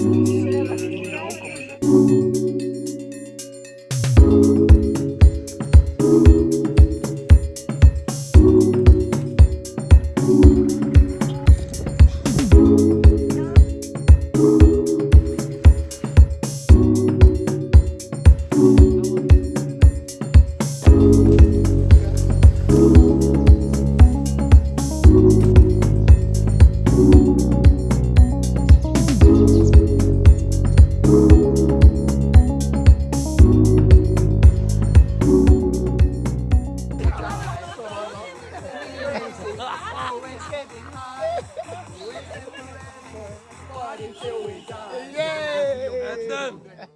Mhm. It's getting That's done.